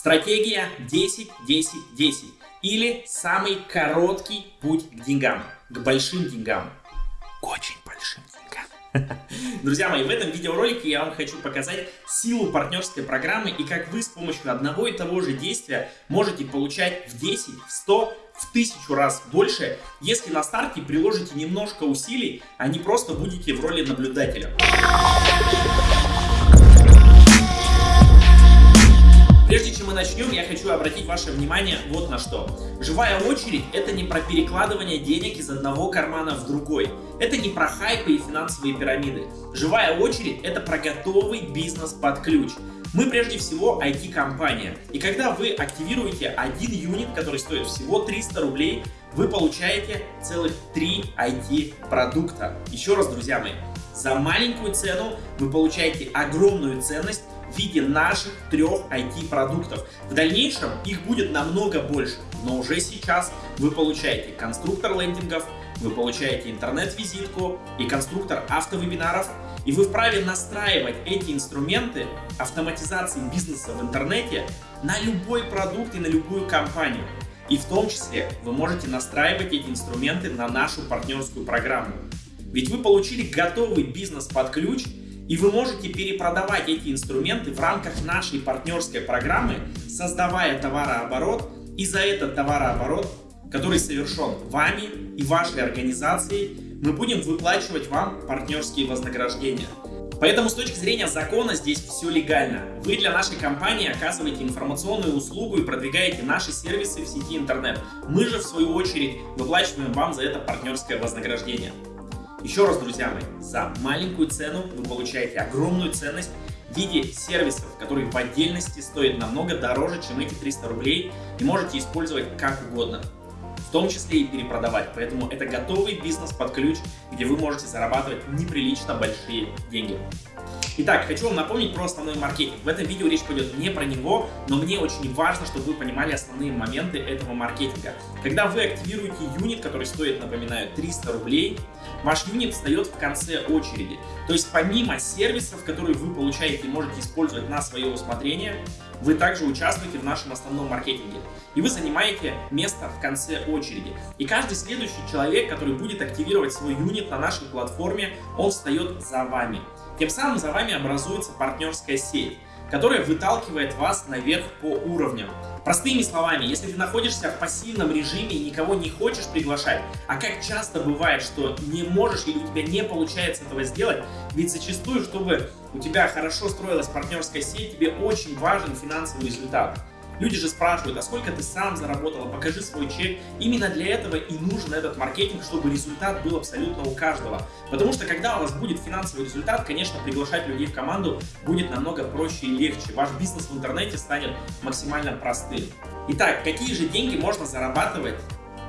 Стратегия 10-10-10 или самый короткий путь к деньгам, к большим деньгам, к очень большим деньгам. Друзья мои, в этом видеоролике я вам хочу показать силу партнерской программы и как вы с помощью одного и того же действия можете получать в 10, в 100, в тысячу раз больше, если на старте приложите немножко усилий, а не просто будете в роли наблюдателя. Прежде чем мы начнем, я хочу обратить ваше внимание вот на что. Живая очередь – это не про перекладывание денег из одного кармана в другой. Это не про хайпы и финансовые пирамиды. Живая очередь – это про готовый бизнес под ключ. Мы прежде всего IT-компания. И когда вы активируете один юнит, который стоит всего 300 рублей, вы получаете целых 3 IT-продукта. Еще раз, друзья мои, за маленькую цену вы получаете огромную ценность в виде наших трех IT-продуктов. В дальнейшем их будет намного больше, но уже сейчас вы получаете конструктор лендингов, вы получаете интернет-визитку и конструктор автовебинаров, и вы вправе настраивать эти инструменты автоматизации бизнеса в интернете на любой продукт и на любую компанию. И в том числе вы можете настраивать эти инструменты на нашу партнерскую программу. Ведь вы получили готовый бизнес под ключ и вы можете перепродавать эти инструменты в рамках нашей партнерской программы, создавая товарооборот, и за этот товарооборот, который совершен вами и вашей организацией, мы будем выплачивать вам партнерские вознаграждения. Поэтому с точки зрения закона здесь все легально. Вы для нашей компании оказываете информационную услугу и продвигаете наши сервисы в сети интернет. Мы же в свою очередь выплачиваем вам за это партнерское вознаграждение. Еще раз, друзья мои, за маленькую цену вы получаете огромную ценность в виде сервисов, которые в отдельности стоят намного дороже, чем эти 300 рублей и можете использовать как угодно, в том числе и перепродавать. Поэтому это готовый бизнес под ключ, где вы можете зарабатывать неприлично большие деньги. Итак, хочу вам напомнить про основной маркетинг. В этом видео речь пойдет не про него, но мне очень важно, чтобы вы понимали основные моменты этого маркетинга. Когда вы активируете юнит, который стоит, напоминаю, 300 рублей, ваш юнит встает в конце очереди. То есть помимо сервисов, которые вы получаете и можете использовать на свое усмотрение, вы также участвуете в нашем основном маркетинге. И вы занимаете место в конце очереди. И каждый следующий человек, который будет активировать свой юнит на нашей платформе, он встает за вами. Тем самым за вами образуется партнерская сеть, которая выталкивает вас наверх по уровням. Простыми словами, если ты находишься в пассивном режиме и никого не хочешь приглашать, а как часто бывает, что не можешь или у тебя не получается этого сделать, ведь зачастую, чтобы у тебя хорошо строилась партнерская сеть, тебе очень важен финансовый результат. Люди же спрашивают, а сколько ты сам заработал, покажи свой чек. Именно для этого и нужен этот маркетинг, чтобы результат был абсолютно у каждого. Потому что когда у вас будет финансовый результат, конечно, приглашать людей в команду будет намного проще и легче. Ваш бизнес в интернете станет максимально простым. Итак, какие же деньги можно зарабатывать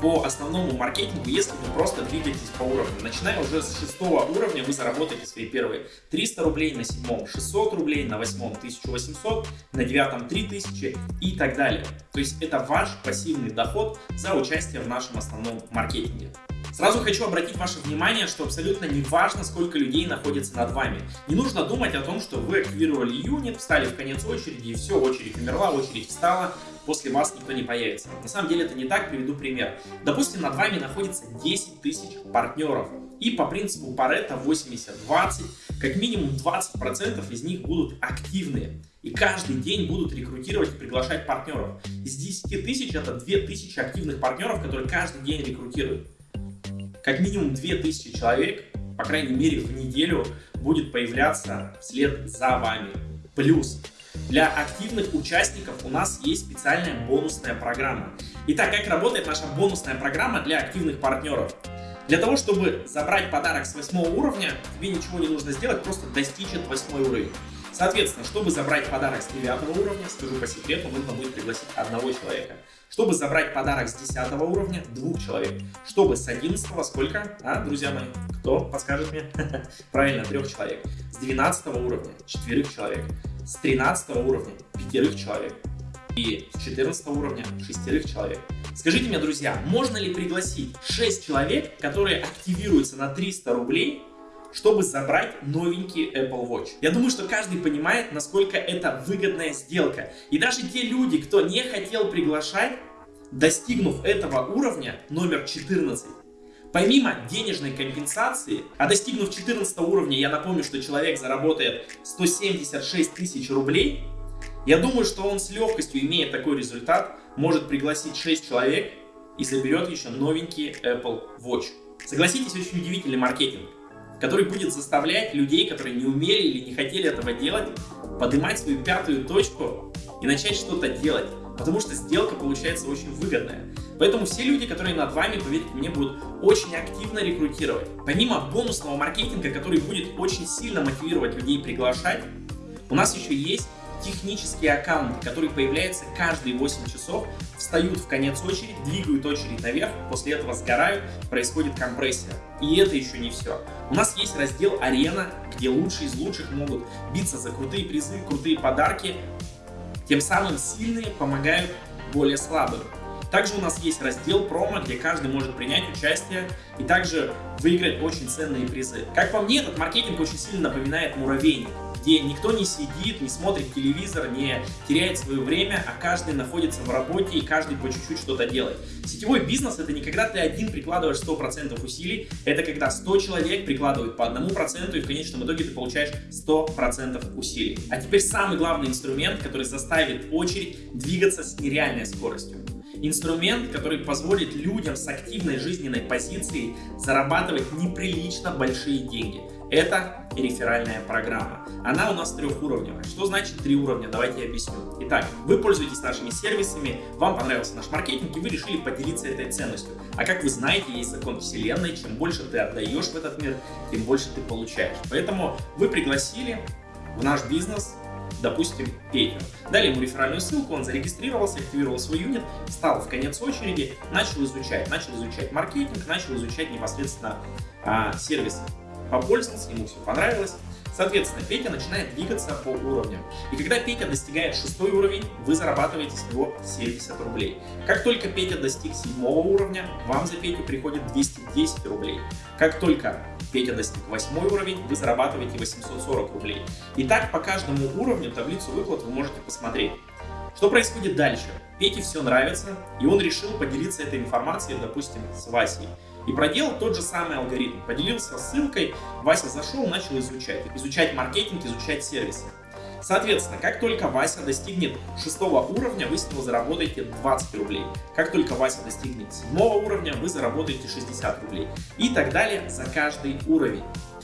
по основному маркетингу, если вы просто двигаетесь по уровню. Начиная уже с шестого уровня, вы заработаете свои первые 300 рублей, на седьмом 600 рублей, на восьмом 1800, на девятом 3000 и так далее. То есть это ваш пассивный доход за участие в нашем основном маркетинге. Сразу хочу обратить ваше внимание, что абсолютно не важно, сколько людей находится над вами. Не нужно думать о том, что вы активировали юнит, встали в конец очереди и все, очередь умерла, очередь встала, после вас никто не появится. На самом деле это не так, приведу пример. Допустим, над вами находится 10 тысяч партнеров. И по принципу Паретта 80-20, как минимум 20% из них будут активные. И каждый день будут рекрутировать и приглашать партнеров. Из 10 тысяч это 2000 активных партнеров, которые каждый день рекрутируют как минимум 2000 человек, по крайней мере в неделю, будет появляться вслед за вами. Плюс для активных участников у нас есть специальная бонусная программа. Итак, как работает наша бонусная программа для активных партнеров? Для того, чтобы забрать подарок с 8 уровня, тебе ничего не нужно сделать, просто достичь 8 уровень. Соответственно, чтобы забрать подарок с 9 уровня, скажу по секрету, нужно будет пригласить одного человека. Чтобы забрать подарок с 10 уровня, двух человек. Чтобы с 11 сколько? А, друзья мои, кто подскажет мне? Правильно, трех человек. С 12 уровня четверых человек. С 13 уровня пятерых человек. И с 14 уровня шестерых человек. Скажите мне, друзья, можно ли пригласить 6 человек, которые активируются на 300 рублей чтобы забрать новенький Apple Watch. Я думаю, что каждый понимает, насколько это выгодная сделка. И даже те люди, кто не хотел приглашать, достигнув этого уровня, номер 14, Помимо денежной компенсации, а достигнув 14 уровня, я напомню, что человек заработает 176 тысяч рублей, я думаю, что он с легкостью, имея такой результат, может пригласить 6 человек и соберет еще новенький Apple Watch. Согласитесь, очень удивительный маркетинг, который будет заставлять людей, которые не умели или не хотели этого делать, поднимать свою пятую точку и начать что-то делать. Потому что сделка получается очень выгодная. Поэтому все люди, которые над вами, поверьте мне, будут очень активно рекрутировать. Помимо бонусного маркетинга, который будет очень сильно мотивировать людей приглашать, у нас еще есть технические аккаунты, которые появляются каждые 8 часов, встают в конец очереди, двигают очередь наверх, после этого сгорают, происходит компрессия. И это еще не все. У нас есть раздел «Арена», где лучшие из лучших могут биться за крутые призы, крутые подарки, тем самым сильные помогают более слабым. Также у нас есть раздел промо, где каждый может принять участие и также выиграть очень ценные призы. Как по мне, этот маркетинг очень сильно напоминает муравейник где никто не сидит, не смотрит телевизор, не теряет свое время, а каждый находится в работе и каждый по чуть-чуть что-то делает. Сетевой бизнес это не когда ты один прикладываешь 100% усилий, это когда 100 человек прикладывают по одному проценту и в конечном итоге ты получаешь 100% усилий. А теперь самый главный инструмент, который заставит очередь двигаться с нереальной скоростью. Инструмент, который позволит людям с активной жизненной позицией зарабатывать неприлично большие деньги. Это реферальная программа. Она у нас трехуровневая. Что значит три уровня? Давайте я объясню. Итак, вы пользуетесь нашими сервисами, вам понравился наш маркетинг, и вы решили поделиться этой ценностью. А как вы знаете, есть закон вселенной, чем больше ты отдаешь в этот мир, тем больше ты получаешь. Поэтому вы пригласили в наш бизнес допустим, Петю. Дали ему реферальную ссылку, он зарегистрировался, активировал свой юнит, стал в конец очереди, начал изучать, начал изучать маркетинг, начал изучать непосредственно а, сервисы попользовался, ему все понравилось. Соответственно, Петя начинает двигаться по уровням. И когда Петя достигает шестой уровень, вы зарабатываете с него 70 рублей. Как только Петя достиг седьмого уровня, вам за Петю приходит 210 рублей. Как только Петя достиг восьмой уровень, вы зарабатываете 840 рублей. И так по каждому уровню таблицу выплат вы можете посмотреть. Что происходит дальше? Пете все нравится, и он решил поделиться этой информацией, допустим, с Васей. И проделал тот же самый алгоритм. Поделился ссылкой, Вася зашел, начал изучать. Изучать маркетинг, изучать сервисы. Соответственно, как только Вася достигнет шестого уровня, вы с него заработаете 20 рублей. Как только Вася достигнет седьмого уровня, вы заработаете 60 рублей. И так далее за каждый уровень.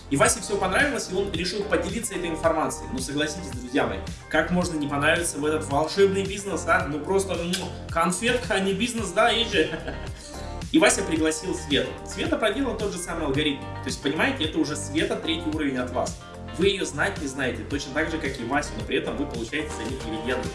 И Васе все понравилось, и он решил поделиться этой информацией. Ну, согласитесь, друзья мои, как можно не понравиться в этот волшебный бизнес, а? Ну, просто ну, конфетка, а не бизнес, да, и. И Вася пригласил Свету. Света проделала тот же самый алгоритм. То есть, понимаете, это уже Света третий уровень от вас. Вы ее знать не знаете, точно так же, как и Вася, но при этом вы получаете за них дивиденды.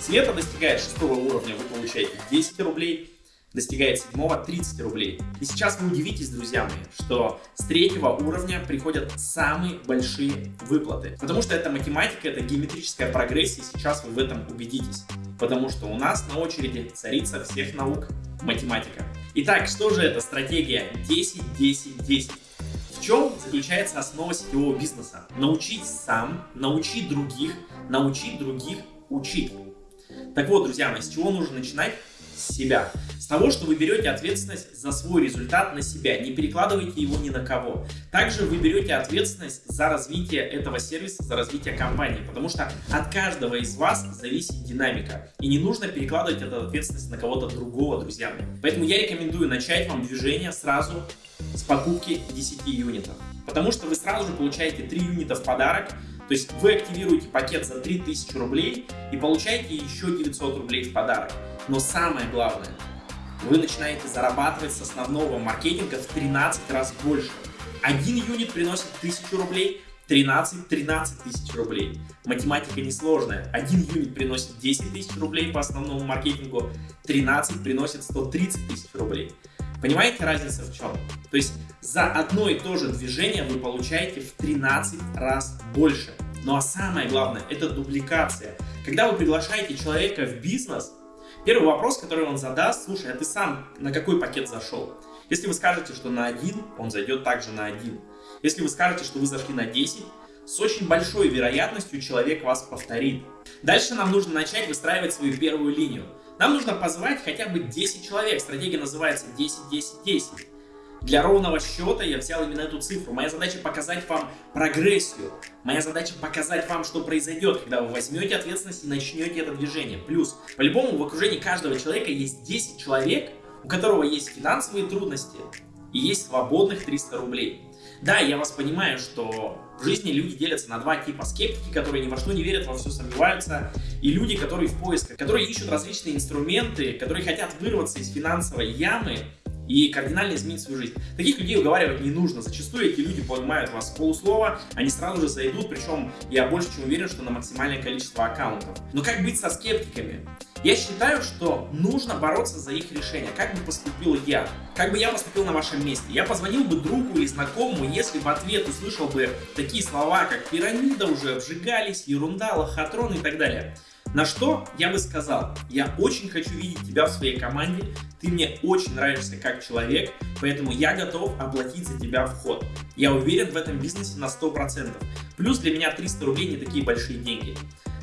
Света достигает шестого уровня, вы получаете 10 рублей достигает седьмого 30 рублей. И сейчас вы удивитесь, друзья мои, что с третьего уровня приходят самые большие выплаты. Потому что это математика, это геометрическая прогрессия, и сейчас вы в этом убедитесь. Потому что у нас на очереди царица всех наук математика. Итак, что же это стратегия 10-10-10? В чем заключается основа сетевого бизнеса? Научить сам, научить других, научить других учить. Так вот, друзья мои, с чего нужно начинать? С себя. С того, что вы берете ответственность за свой результат на себя, не перекладывайте его ни на кого. Также вы берете ответственность за развитие этого сервиса, за развитие компании, потому что от каждого из вас зависит динамика. И не нужно перекладывать эту ответственность на кого-то другого, друзья. Поэтому я рекомендую начать вам движение сразу с покупки 10 юнитов. Потому что вы сразу же получаете 3 юнита в подарок, то есть вы активируете пакет за 3000 рублей и получаете еще 900 рублей в подарок. Но самое главное, вы начинаете зарабатывать с основного маркетинга в 13 раз больше. Один юнит приносит 1000 рублей, 13 13 тысяч рублей. Математика несложная. Один юнит приносит 10 тысяч рублей по основному маркетингу, 13 приносит 130 тысяч рублей. Понимаете разница в чем? То есть за одно и то же движение вы получаете в 13 раз больше. Ну а самое главное, это дубликация. Когда вы приглашаете человека в бизнес, Первый вопрос, который он задаст, слушай, а ты сам на какой пакет зашел? Если вы скажете, что на один, он зайдет также на один. Если вы скажете, что вы зашли на 10, с очень большой вероятностью человек вас повторит. Дальше нам нужно начать выстраивать свою первую линию. Нам нужно позвать хотя бы 10 человек. Стратегия называется 10-10-10. Для ровного счета я взял именно эту цифру. Моя задача показать вам прогрессию. Моя задача показать вам, что произойдет, когда вы возьмете ответственность и начнете это движение. Плюс, по-любому в окружении каждого человека есть 10 человек, у которого есть финансовые трудности и есть свободных 300 рублей. Да, я вас понимаю, что в жизни люди делятся на два типа. Скептики, которые ни во что не верят, во все сомневаются, и люди, которые в поисках, которые ищут различные инструменты, которые хотят вырваться из финансовой ямы и кардинально изменить свою жизнь. Таких людей уговаривать не нужно. Зачастую эти люди понимают вас полуслова, они сразу же зайдут, причем я больше чем уверен, что на максимальное количество аккаунтов. Но как быть со скептиками? Я считаю, что нужно бороться за их решение. Как бы поступил я? Как бы я поступил на вашем месте? Я позвонил бы другу или знакомому, если в ответ услышал бы такие слова, как пирамида уже обжигались, ерунда, лохотрон и так далее. На что я бы сказал, я очень хочу видеть тебя в своей команде, ты мне очень нравишься как человек, поэтому я готов оплатить за тебя вход. Я уверен в этом бизнесе на 100%. Плюс для меня 300 рублей не такие большие деньги.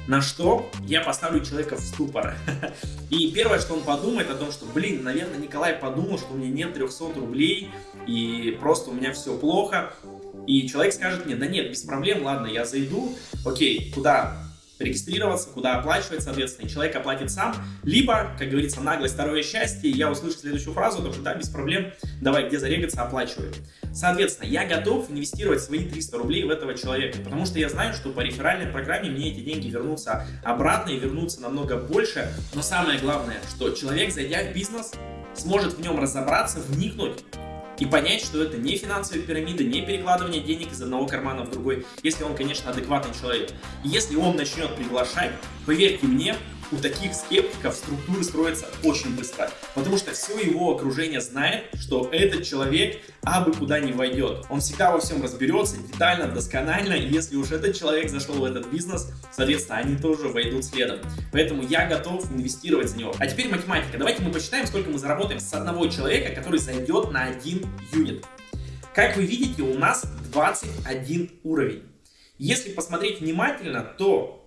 На что я поставлю человека в ступор. И первое, что он подумает о том, что, блин, наверное, Николай подумал, что у меня нет 300 рублей, и просто у меня все плохо. И человек скажет мне, да нет, без проблем, ладно, я зайду, окей, куда регистрироваться, куда оплачивать, соответственно, и человек оплатит сам, либо, как говорится, наглость, второе счастье, я услышу следующую фразу, что да, без проблем, давай, где зарегаться, оплачиваю. Соответственно, я готов инвестировать свои 300 рублей в этого человека, потому что я знаю, что по реферальной программе мне эти деньги вернутся обратно и вернутся намного больше, но самое главное, что человек, зайдя в бизнес, сможет в нем разобраться, вникнуть, и понять, что это не финансовая пирамида, не перекладывание денег из одного кармана в другой, если он, конечно, адекватный человек. если он начнет приглашать, поверьте мне, у таких скептиков структуры строятся очень быстро, потому что все его окружение знает, что этот человек абы куда не войдет. Он всегда во всем разберется детально, досконально, и если уж этот человек зашел в этот бизнес, соответственно, они тоже войдут следом. Поэтому я готов инвестировать за него. А теперь математика. Давайте мы посчитаем, сколько мы заработаем с одного человека, который зайдет на один юнит. Как вы видите, у нас 21 уровень. Если посмотреть внимательно, то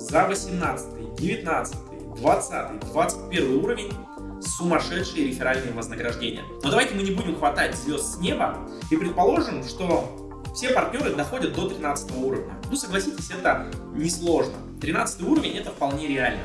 за 18, 19, 20, 21 уровень сумасшедшие реферальные вознаграждения. Но давайте мы не будем хватать звезд с неба и предположим, что все партнеры доходят до 13 уровня. Ну, согласитесь, это несложно. 13 уровень это вполне реально.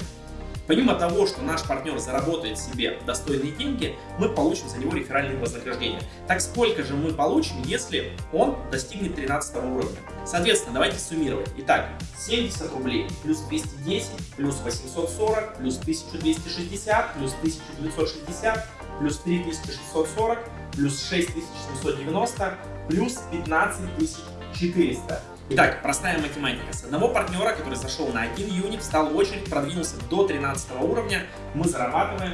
Помимо того, что наш партнер заработает себе достойные деньги, мы получим за него реферальные вознаграждения. Так сколько же мы получим, если он достигнет 13 уровня? Соответственно, давайте суммировать. Итак, 70 рублей плюс 210 плюс 840 плюс 1260 плюс 1960 плюс 3640 плюс 6790 плюс 15400. Итак, простая математика. С одного партнера, который зашел на один юнит, встал в очередь, продвинулся до 13 уровня, мы зарабатываем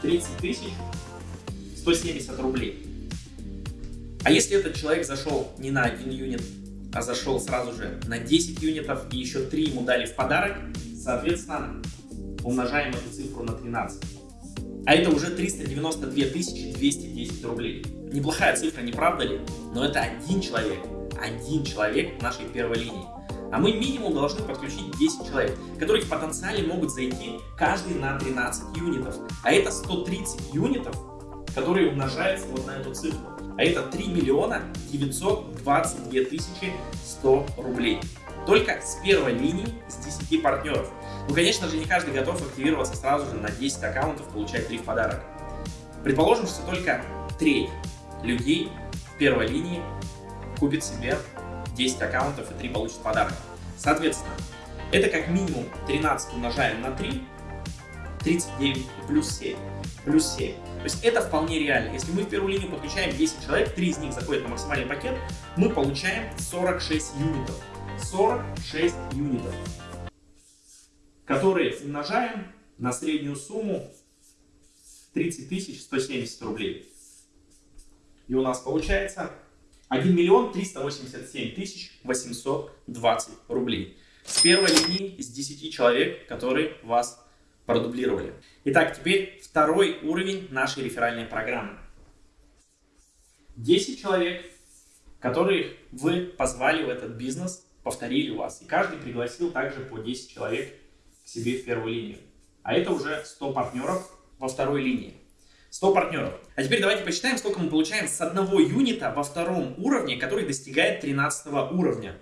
30 тысяч 170 рублей. А если этот человек зашел не на один юнит, а зашел сразу же на 10 юнитов и еще 3 ему дали в подарок, соответственно, умножаем эту цифру на 13. А это уже 392 210 рублей. Неплохая цифра, не правда ли? Но это один человек один человек в нашей первой линии. А мы минимум должны подключить 10 человек, которые в потенциале могут зайти каждый на 13 юнитов. А это 130 юнитов, которые умножаются вот на эту цифру. А это 3 миллиона 922 тысячи 100 рублей. Только с первой линии с 10 партнеров. Ну, конечно же, не каждый готов активироваться сразу же на 10 аккаунтов, получать 3 в подарок. Предположим, что только треть людей в первой линии купит себе 10 аккаунтов и 3 получит подарок. Соответственно, это как минимум 13 умножаем на 3, 39 плюс 7, плюс 7. То есть это вполне реально. Если мы в первую линию подключаем 10 человек, 3 из них заходят на максимальный пакет, мы получаем 46 юнитов. 46 юнитов, которые умножаем на среднюю сумму 30 170 рублей. И у нас получается 1 миллион 387 тысяч 820 рублей. С первой линии из 10 человек, которые вас продублировали. Итак, теперь второй уровень нашей реферальной программы. 10 человек, которые вы позвали в этот бизнес, повторили вас. И каждый пригласил также по 10 человек к себе в первую линию. А это уже 100 партнеров во второй линии. 100 партнеров. А теперь давайте посчитаем, сколько мы получаем с одного юнита во втором уровне, который достигает 13 уровня.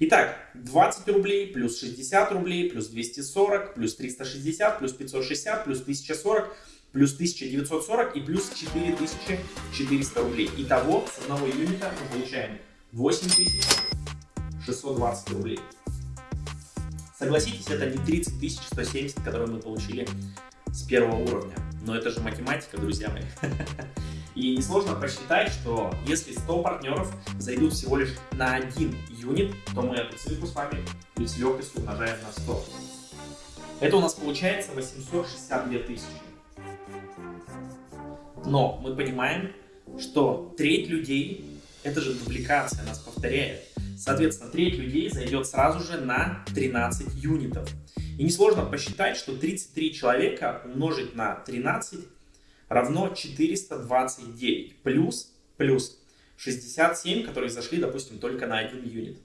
Итак, 20 рублей, плюс 60 рублей, плюс 240, плюс 360, плюс 560, плюс 1040, плюс 1940 и плюс 4400 рублей. Итого с одного юнита мы получаем 8620 рублей. Согласитесь, это не 30 170, которые мы получили с первого уровня. Но это же математика, друзья мои. И несложно посчитать, что если 100 партнеров зайдут всего лишь на один юнит, то мы эту цифру с вами с легкостью умножаем на 100. Это у нас получается 862 тысячи. Но мы понимаем, что треть людей, это же дубликация, нас повторяет. Соответственно, треть людей зайдет сразу же на 13 юнитов. И несложно посчитать, что 33 человека умножить на 13 равно 429 плюс, плюс 67, которые зашли, допустим, только на один юнит.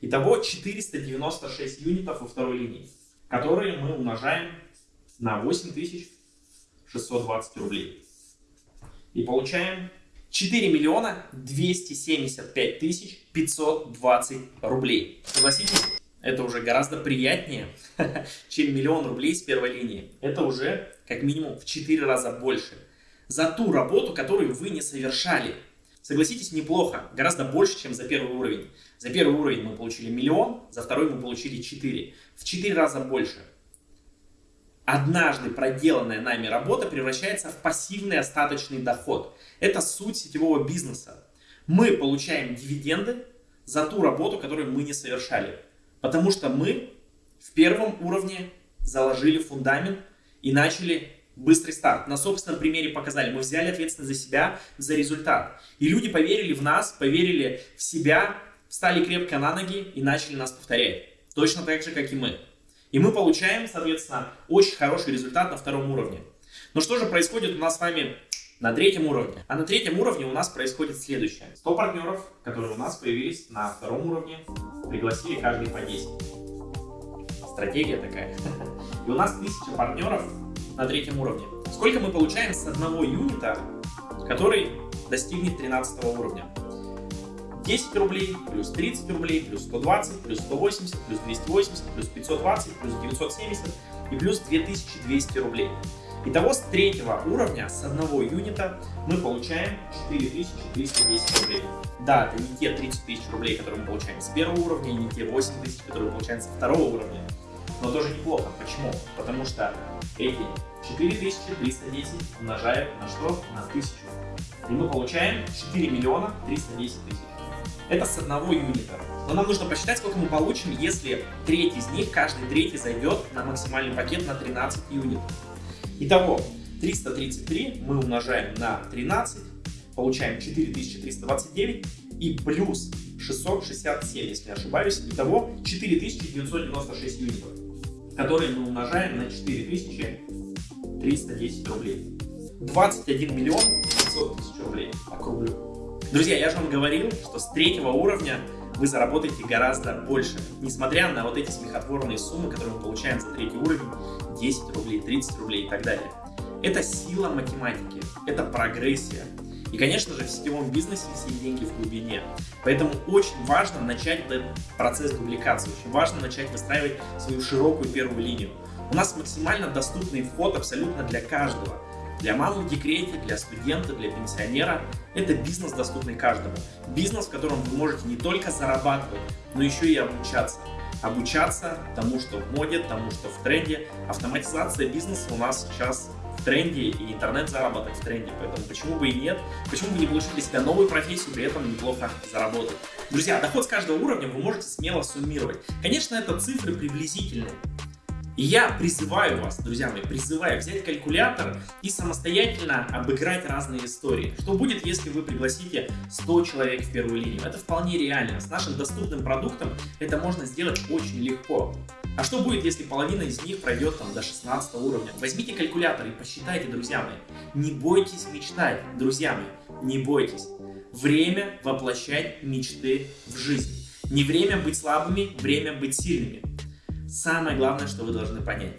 Итого 496 юнитов во второй линии, которые мы умножаем на 8620 рублей. И получаем 4 миллиона 275 тысяч 520 рублей. Согласитесь, это уже гораздо приятнее, чем миллион рублей с первой линии. Это уже как минимум в 4 раза больше. За ту работу, которую вы не совершали. Согласитесь, неплохо. Гораздо больше, чем за первый уровень. За первый уровень мы получили миллион, за второй мы получили 4. В 4 раза больше однажды проделанная нами работа превращается в пассивный остаточный доход. Это суть сетевого бизнеса. Мы получаем дивиденды за ту работу, которую мы не совершали. Потому что мы в первом уровне заложили фундамент и начали быстрый старт. На собственном примере показали. Мы взяли ответственность за себя, за результат. И люди поверили в нас, поверили в себя, встали крепко на ноги и начали нас повторять. Точно так же, как и мы. И мы получаем, соответственно, очень хороший результат на втором уровне. Но что же происходит у нас с вами на третьем уровне? А на третьем уровне у нас происходит следующее. 100 партнеров, которые у нас появились на втором уровне, пригласили каждый по 10. Стратегия такая. И у нас 1000 партнеров на третьем уровне. Сколько мы получаем с одного юнита, который достигнет 13 уровня? 10 рублей, плюс 30 рублей, плюс 120, плюс 180, плюс 280, плюс 520, плюс 970 и плюс 2200 рублей. Итого с третьего уровня, с одного юнита, мы получаем 4310 рублей. Да, это не те 30 тысяч рублей, которые мы получаем с первого уровня, и не те 8 тысяч, которые мы получаем со второго уровня. Но тоже неплохо. Почему? Потому что эти 4310 умножаем на что? На 1000. И мы получаем 4 миллиона 310 тысяч. Это с одного юнита. Но нам нужно посчитать, сколько мы получим, если треть из них, каждый третий зайдет на максимальный пакет на 13 юнитов. Итого, 333 мы умножаем на 13, получаем 4329 и плюс 667, если не ошибаюсь. Итого 4996 юнитов, которые мы умножаем на 4310 рублей. 21 миллион 500 тысяч рублей, округлю. Друзья, я же вам говорил, что с третьего уровня вы заработаете гораздо больше, несмотря на вот эти смехотворные суммы, которые мы получаем за третий уровень, 10 рублей, 30 рублей и так далее. Это сила математики, это прогрессия. И, конечно же, в сетевом бизнесе все деньги в глубине. Поэтому очень важно начать этот процесс дубликации, очень важно начать выстраивать свою широкую первую линию. У нас максимально доступный вход абсолютно для каждого. Для мамы в декрете, для студента, для пенсионера – это бизнес, доступный каждому. Бизнес, в котором вы можете не только зарабатывать, но еще и обучаться. Обучаться тому, что в моде, тому, что в тренде. Автоматизация бизнеса у нас сейчас в тренде, и интернет-заработок в тренде, поэтому почему бы и нет, почему бы не получить для себя новую профессию, при этом неплохо заработать. Друзья, доход с каждого уровня вы можете смело суммировать. Конечно, это цифры приблизительные, и я призываю вас, друзья мои, призываю взять калькулятор и самостоятельно обыграть разные истории. Что будет, если вы пригласите 100 человек в первую линию? Это вполне реально. С нашим доступным продуктом это можно сделать очень легко. А что будет, если половина из них пройдет там до 16 уровня? Возьмите калькулятор и посчитайте, друзья мои. Не бойтесь мечтать, друзья мои, не бойтесь. Время воплощать мечты в жизнь. Не время быть слабыми, время быть сильными. Самое главное, что вы должны понять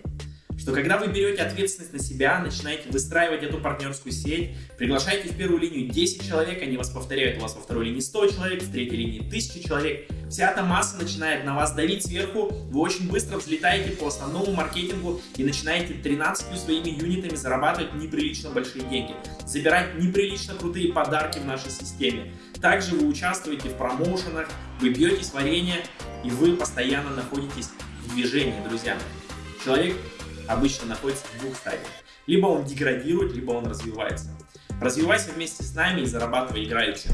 что когда вы берете ответственность на себя, начинаете выстраивать эту партнерскую сеть, приглашаете в первую линию 10 человек, они вас повторяют, у вас во второй линии 100 человек, в третьей линии 1000 человек, вся эта масса начинает на вас давить сверху, вы очень быстро взлетаете по основному маркетингу и начинаете 13 своими юнитами зарабатывать неприлично большие деньги, забирать неприлично крутые подарки в нашей системе. Также вы участвуете в промоушенах, вы бьетесь варенье, и вы постоянно находитесь в движении, друзья Человек обычно находится в двух стадиях. Либо он деградирует, либо он развивается. Развивайся вместе с нами и зарабатывай играючи.